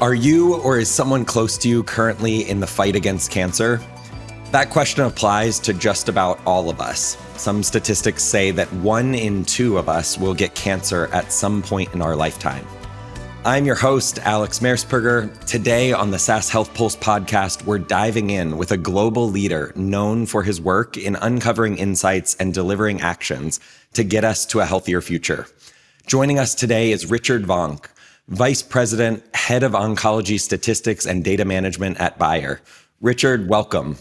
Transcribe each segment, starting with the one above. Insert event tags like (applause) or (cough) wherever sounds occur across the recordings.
Are you or is someone close to you currently in the fight against cancer? That question applies to just about all of us. Some statistics say that one in two of us will get cancer at some point in our lifetime. I'm your host, Alex Mersperger. Today on the SAS Health Pulse podcast, we're diving in with a global leader known for his work in uncovering insights and delivering actions to get us to a healthier future. Joining us today is Richard Vonk, Vice President, Head of Oncology Statistics and Data Management at Bayer. Richard, welcome.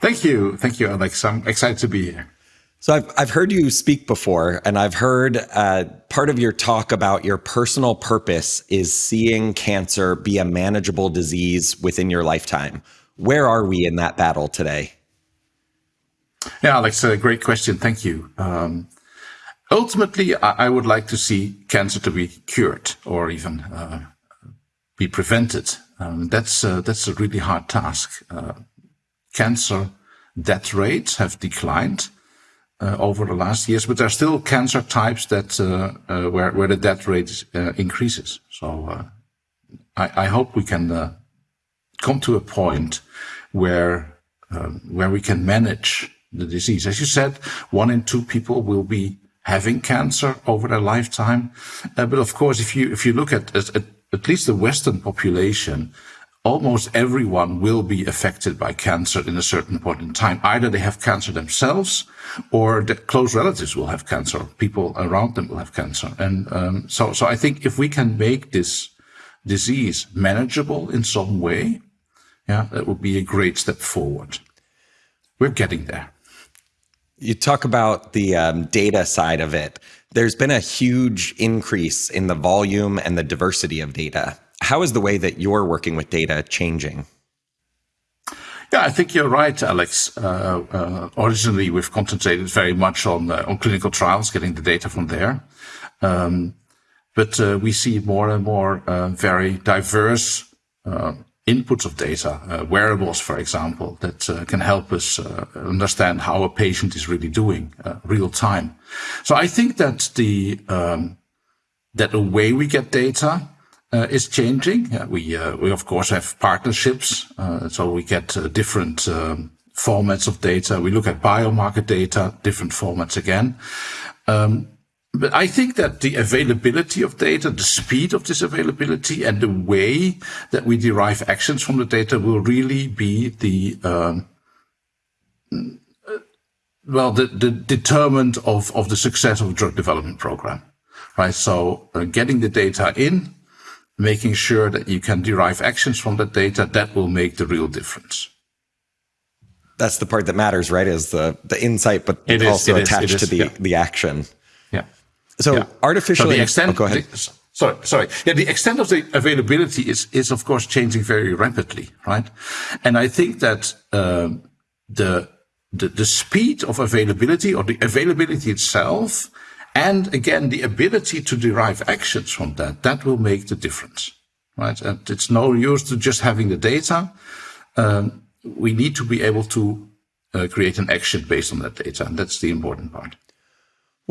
Thank you. Thank you, Alex. I'm excited to be here. So I've, I've heard you speak before, and I've heard uh, part of your talk about your personal purpose is seeing cancer be a manageable disease within your lifetime. Where are we in that battle today? Yeah, Alex, a great question. Thank you. Um, Ultimately, I, I would like to see cancer to be cured or even uh, be prevented. Um, that's uh, that's a really hard task. Uh, cancer death rates have declined uh, over the last years, but there are still cancer types that uh, uh, where where the death rate increases. So I, I, hope we can come to a point where um, where we can manage the disease. As you said, one in two people will be having cancer over their lifetime. Uh, but of course, if you if you look at, at at least the Western population, almost everyone will be affected by cancer in a certain point in time. Either they have cancer themselves, or the close relatives will have cancer. People around them will have cancer, and um, so so I think if we can make this disease manageable in some way, yeah, that would be a great step forward. We're getting there. You talk about the um, data side of it. There's been a huge increase in the volume and the diversity of data. How is the way that you're working with data changing? Yeah, I think you're right, Alex. Uh, uh, originally, we've concentrated very much on uh, on clinical trials, getting the data from there. Um, but uh, we see more and more uh, very diverse uh, inputs of data, wearables, for example, that can help us understand how a patient is really doing real time. So I think that the um, that the way we get data is changing. we uh, we of course have partnerships, so we get different um, formats of data. We look at biomarker data, different formats again. Um, but I think that the availability of data, the speed of this availability, and the way that we derive actions from the data will really be the um, well, the, the determinant of, of the success of a drug development program, right? So uh, getting the data in, making sure that you can derive actions from that data, that will make the real difference. That's the part that matters, right? Is the, the insight, but it also is, attached is, to the, yeah. the action. So yeah. artificial. So the extent. Oh, go ahead. The, sorry, sorry. Yeah, the extent of the availability is is of course changing very rapidly, right? And I think that um, the, the the speed of availability or the availability itself, and again the ability to derive actions from that, that will make the difference, right? And it's no use to just having the data. Um, we need to be able to uh, create an action based on that data, and that's the important part.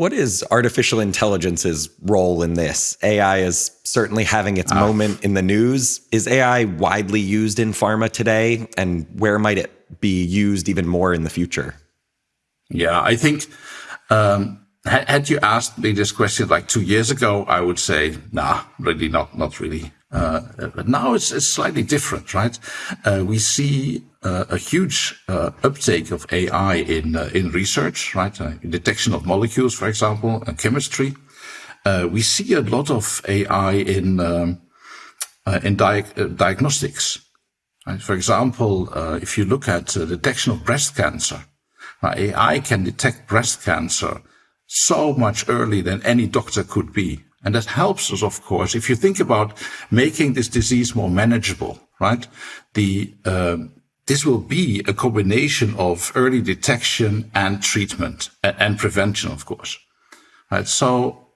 What is artificial intelligence's role in this? AI is certainly having its uh, moment in the news. Is AI widely used in pharma today? And where might it be used even more in the future? Yeah, I think um, had you asked me this question like two years ago, I would say, nah, really not, not really. Uh, but now it's, it's slightly different, right? Uh, we see uh, a huge uh, uptake of AI in uh, in research, right? Uh, detection of molecules, for example, and chemistry. we see a lot of AI in um, in di diagnostics. Right? For example, if you look at detection of breast cancer, AI can detect breast cancer so much earlier than any doctor could be. And that helps us, of course, if you think about making this disease more manageable, right? The, um, this will be a combination of early detection and treatment and, and prevention, of course, right? So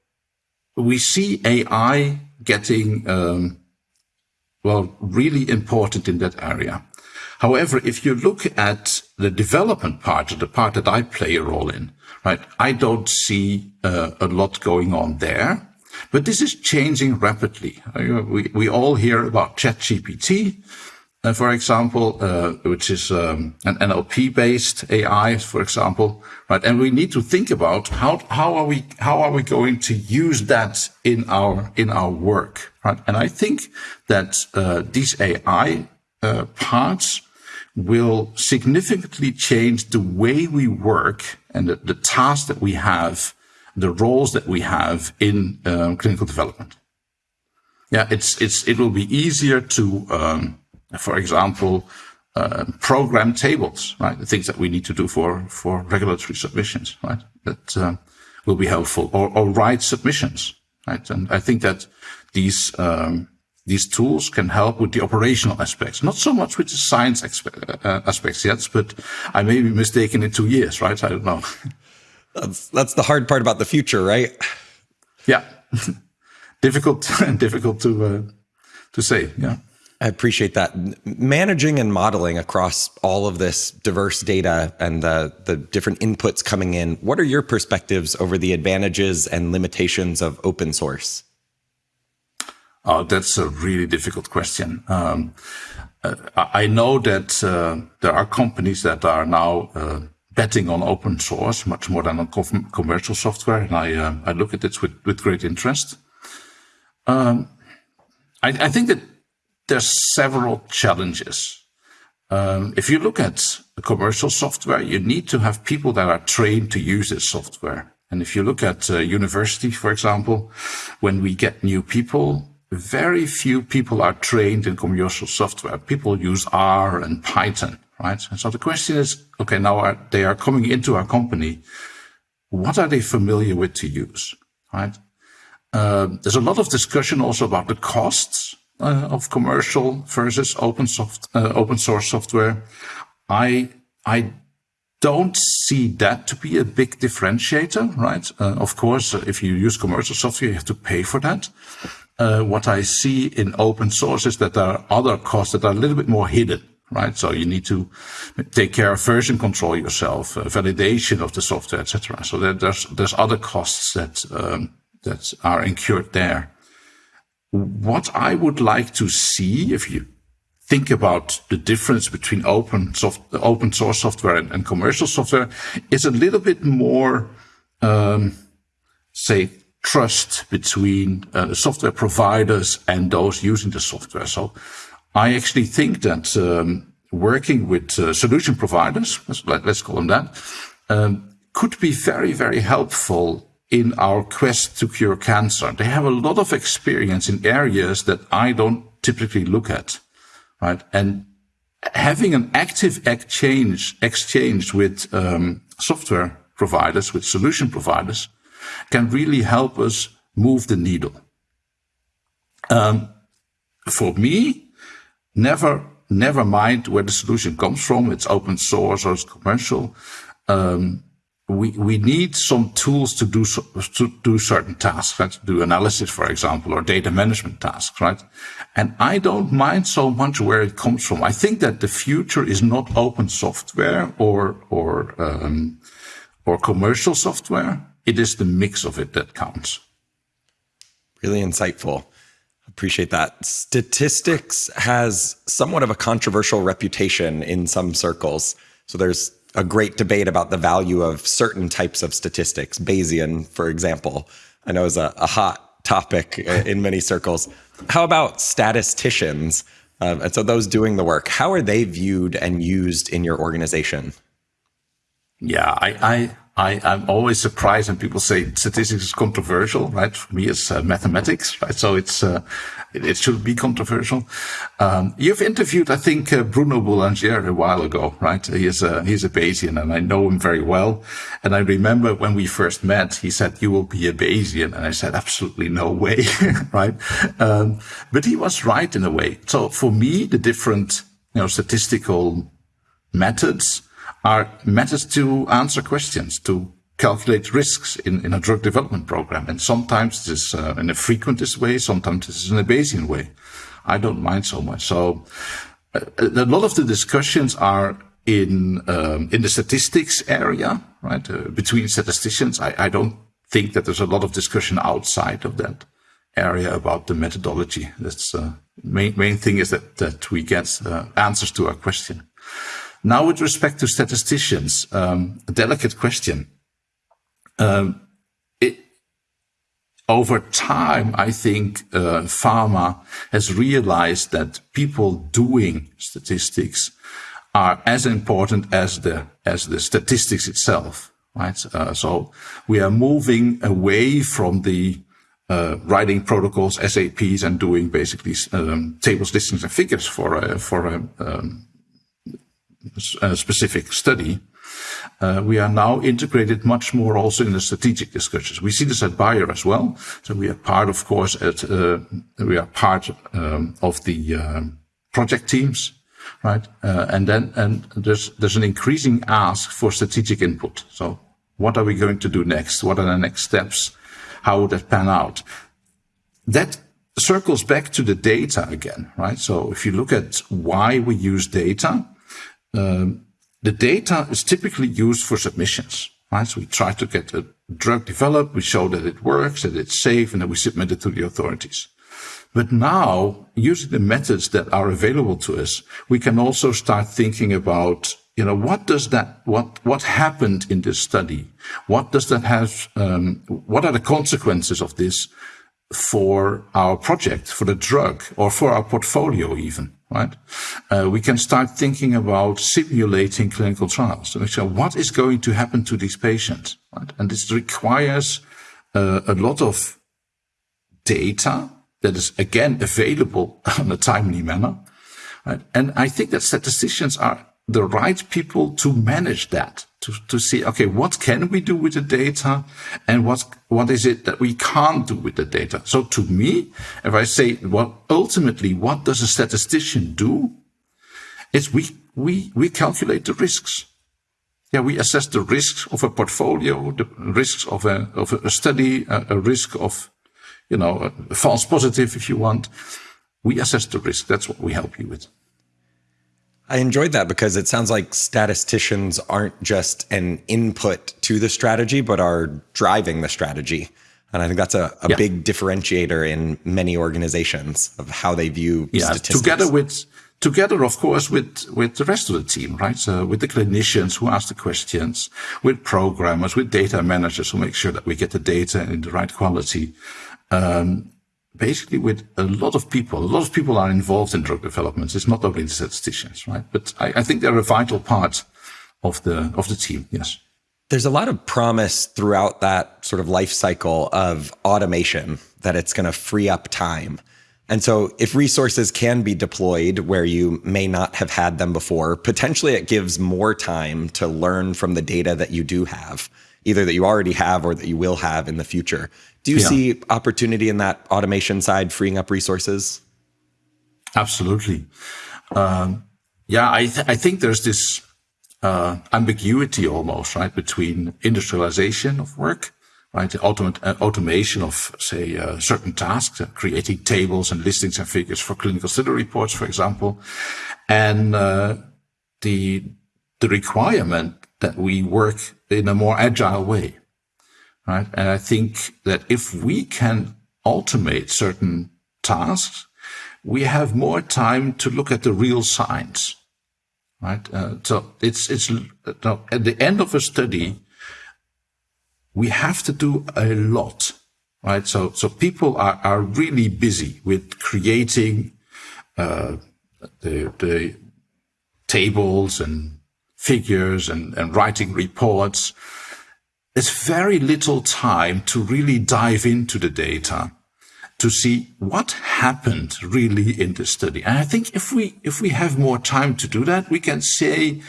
we see AI getting, um, well, really important in that area. However, if you look at the development part, the part that I play a role in, right, I don't see uh, a lot going on there. But this is changing rapidly. We, we all hear about ChatGPT, uh, for example, uh, which is um, an NLP-based AI, for example, right? And we need to think about how how are we how are we going to use that in our in our work, right? And I think that uh, these AI uh, parts will significantly change the way we work and the, the tasks that we have, the roles that we have in um, clinical development. Yeah, it's it's it will be easier to um, for example, uh, program tables, right? The things that we need to do for, for regulatory submissions, right? That uh, will be helpful or, or write submissions, right? And I think that these, um, these tools can help with the operational aspects, not so much with the science uh, aspects yet, but I may be mistaken in two years, right? I don't know. (laughs) That's, that's the hard part about the future, right? Yeah. (laughs) difficult, and (laughs) difficult to, uh, to say. Yeah. I appreciate that. Managing and modeling across all of this diverse data and the, the different inputs coming in, what are your perspectives over the advantages and limitations of open source? Oh, that's a really difficult question. Um, uh, I know that uh, there are companies that are now uh, betting on open source much more than on commercial software, and I uh, I look at it with with great interest. Um, I, I think that there's several challenges. Um, if you look at commercial software, you need to have people that are trained to use this software. And if you look at uh, university, for example, when we get new people, very few people are trained in commercial software. People use R and Python, right? And so the question is, okay, now are, they are coming into our company. What are they familiar with to use, right? Uh, there's a lot of discussion also about the costs uh, of commercial versus open soft uh, open source software. I I don't see that to be a big differentiator, right? Uh, of course, if you use commercial software, you have to pay for that. Uh, what I see in open source is that there are other costs that are a little bit more hidden, right? So you need to take care of version control yourself, uh, validation of the software, etc. So there, there's there's other costs that um, that are incurred there what I would like to see, if you think about the difference between open soft, open source software and, and commercial software, is a little bit more, um, say, trust between uh, software providers and those using the software. So I actually think that um, working with uh, solution providers, let's, let's, call them that, um, could be very, very helpful in our quest to cure cancer. They have a lot of experience in areas that I don't typically look at, right? And having an active exchange, exchange with um, software providers, with solution providers, can really help us move the needle. Um, for me, never, never mind where the solution comes from. It's open source or it's commercial. Um, we, we need some tools to do, so, to do certain tasks, right? Do analysis, for example, or data management tasks, right? And I don't mind so much where it comes from. I think that the future is not open software or, or, um, or commercial software. It is the mix of it that counts. Really insightful. Appreciate that. Statistics has somewhat of a controversial reputation in some circles. So there's a great debate about the value of certain types of statistics. Bayesian, for example, I know is a, a hot topic (laughs) in many circles. How about statisticians? Uh, and so those doing the work, how are they viewed and used in your organization? Yeah, I, I I, am always surprised when people say statistics is controversial, right? For me, it's uh, mathematics, right? So it's, uh, it, it, should be controversial. Um, you've interviewed, I think, uh, Bruno Boulanger a while ago, right? He is a, he's a Bayesian and I know him very well. And I remember when we first met, he said, you will be a Bayesian. And I said, absolutely no way, (laughs) right? Um, but he was right in a way. So for me, the different, you know, statistical methods, are methods to answer questions, to calculate risks in, in a drug development program. And sometimes this is uh, in a frequentist way, sometimes this is in a Bayesian way. I don't mind so much. So a lot of the discussions are in um, in the statistics area, right? Uh, between statisticians, I, I don't think that there's a lot of discussion outside of that area about the methodology. That's uh, main main thing is that that we get uh, answers to our question. Now, with respect to statisticians, um, a delicate question. Um, it, over time, I think uh, pharma has realized that people doing statistics are as important as the as the statistics itself, right? Uh, so we are moving away from the uh, writing protocols, SAPs, and doing basically um, tables, listings, and figures for a, for a, um, a specific study. Uh, we are now integrated much more also in the strategic discussions. We see this at Bayer as well. So we are part, of course, at uh, we are part um, of the uh, project teams, right? Uh, and then and there's there's an increasing ask for strategic input. So what are we going to do next? What are the next steps? How would that pan out? That circles back to the data again, right? So if you look at why we use data, um, the data is typically used for submissions, right? So we try to get a drug developed, we show that it works, that it's safe, and then we submit it to the authorities. But now, using the methods that are available to us, we can also start thinking about you know, what does that, what, what happened in this study? What does that have, um, what are the consequences of this for our project, for the drug, or for our portfolio even, right? Uh, we can start thinking about simulating clinical trials to make sure what is going to happen to these patients, right? And this requires uh, a lot of data that is again available (laughs) in a timely manner. Right? And I think that statisticians are the right people to manage that, to, to see, okay, what can we do with the data and what, what is it that we can't do with the data? So to me, if I say, well, ultimately, what does a statistician do? It's we, we, we calculate the risks. Yeah, we assess the risks of a portfolio, the risks of a, of a study, a, a risk of, you know, a false positive, if you want. We assess the risk. That's what we help you with. I enjoyed that because it sounds like statisticians aren't just an input to the strategy, but are driving the strategy. And I think that's a, a yeah. big differentiator in many organizations of how they view yeah, statistics. Together with together, of course, with, with the rest of the team, right? So with the clinicians who ask the questions, with programmers, with data managers who make sure that we get the data in the right quality. Um, basically with a lot of people. A lot of people are involved in drug development. It's not only the statisticians, right? But I, I think they're a vital part of the of the team. Yes. There's a lot of promise throughout that sort of life cycle of automation that it's going to free up time. And so if resources can be deployed where you may not have had them before, potentially it gives more time to learn from the data that you do have, either that you already have or that you will have in the future. Do you yeah. see opportunity in that automation side, freeing up resources? Absolutely. Um, yeah, I, th I think there's this uh, ambiguity almost, right, between industrialization of work, right, the uh, automation of, say, uh, certain tasks, uh, creating tables and listings and figures for clinical study reports, for example, and uh, the the requirement that we work in a more agile way right? And I think that if we can automate certain tasks, we have more time to look at the real science, right? Uh, so it's it's at the end of a study, we have to do a lot, right? So so people are are really busy with creating uh, the the tables and figures and, and writing reports there's very little time to really dive into the data to see what happened really in the study. And I think if we, if we have more time to do that, we can say,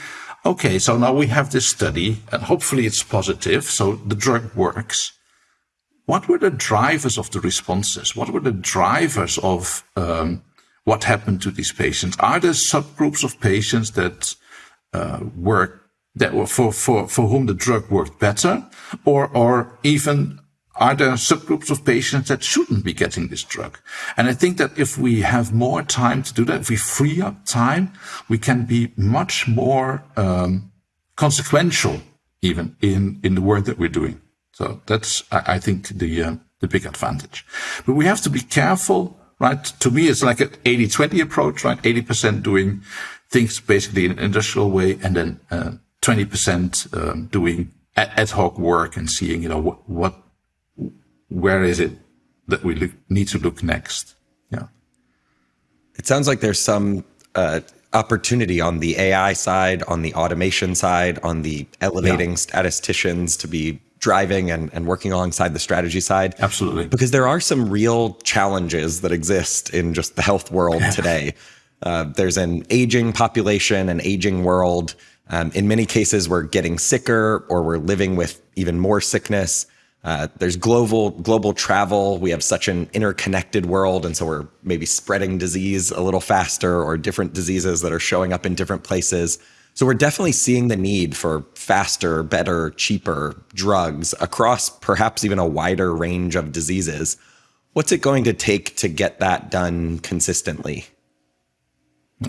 okay, so now we have this study and hopefully it's positive. So the drug works. What were the drivers of the responses? What were the drivers of um, what happened to these patients? Are there subgroups of patients that uh, were that were for, for, for whom the drug worked better, or, or even are there subgroups of patients that shouldn't be getting this drug? And I think that if we have more time to do that, if we free up time, we can be much more um, consequential even in, in the work that we're doing. So that's, I, I think, the, uh, the big advantage. But we have to be careful, right? To me, it's like an 80-20 approach, right? 80% doing things basically in an industrial way and then uh, 20% um, doing ad hoc work and seeing, you know, what, what where is it that we look, need to look next? Yeah. It sounds like there's some uh, opportunity on the AI side, on the automation side, on the elevating yeah. statisticians to be driving and, and working alongside the strategy side. Absolutely. Because there are some real challenges that exist in just the health world yeah. today. Uh, there's an aging population, an aging world. Um, in many cases, we're getting sicker or we're living with even more sickness. Uh, there's global global travel. We have such an interconnected world, and so we're maybe spreading disease a little faster, or different diseases that are showing up in different places. So we're definitely seeing the need for faster, better, cheaper drugs across perhaps even a wider range of diseases. What's it going to take to get that done consistently?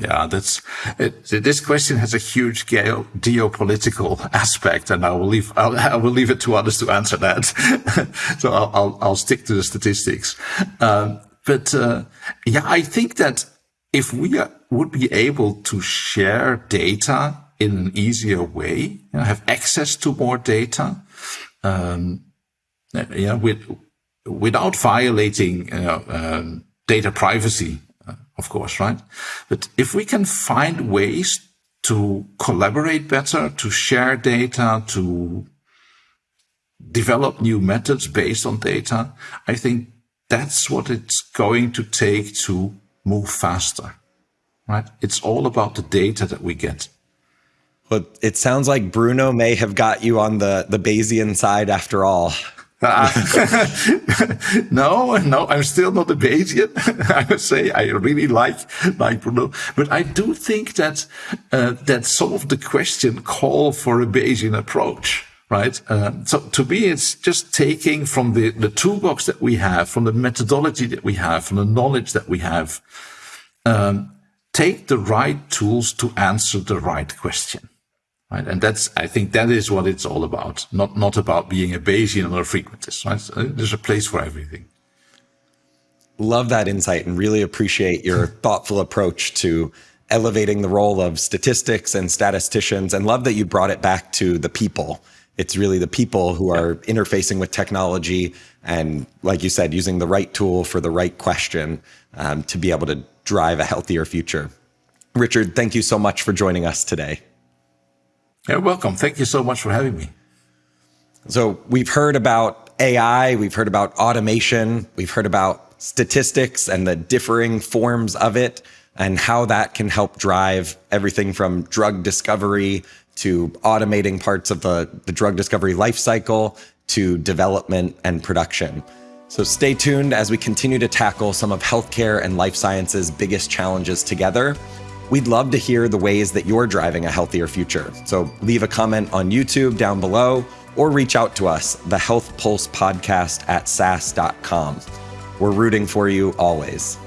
Yeah, that's it, this question has a huge geo, geopolitical (laughs) aspect, and I will leave I'll, (laughs) I will leave it to others to answer that. (laughs) so I'll, I'll, I'll stick to the statistics. Um, but uh, yeah, I think that if we are, would be able to share data in an easier way, you know, have access to more data, um, yeah, with without violating you know, um, data privacy of course, right? But if we can find ways to collaborate better, to share data, to develop new methods based on data, I think that's what it's going to take to move faster, right? It's all about the data that we get. Well, it sounds like Bruno may have got you on the, the Bayesian side after all. Uh, (laughs) no, no, I'm still not a Bayesian. (laughs) I would say I really like like Bruno, but I do think that uh, that some of the question call for a Bayesian approach, right? Uh, so to me, it's just taking from the the toolbox that we have, from the methodology that we have, from the knowledge that we have, um, take the right tools to answer the right question. Right? And that's, I think that is what it's all about. Not, not about being a Bayesian or a frequentist, right? There's a place for everything. Love that insight and really appreciate your (laughs) thoughtful approach to elevating the role of statistics and statisticians and love that you brought it back to the people. It's really the people who are interfacing with technology and, like you said, using the right tool for the right question um, to be able to drive a healthier future. Richard, thank you so much for joining us today. You're welcome. Thank you so much for having me. So we've heard about AI, we've heard about automation, we've heard about statistics and the differing forms of it and how that can help drive everything from drug discovery to automating parts of the, the drug discovery life cycle to development and production. So stay tuned as we continue to tackle some of healthcare and life sciences' biggest challenges together. We'd love to hear the ways that you're driving a healthier future. So leave a comment on YouTube down below or reach out to us, the Health Pulse Podcast at sas.com. We're rooting for you always.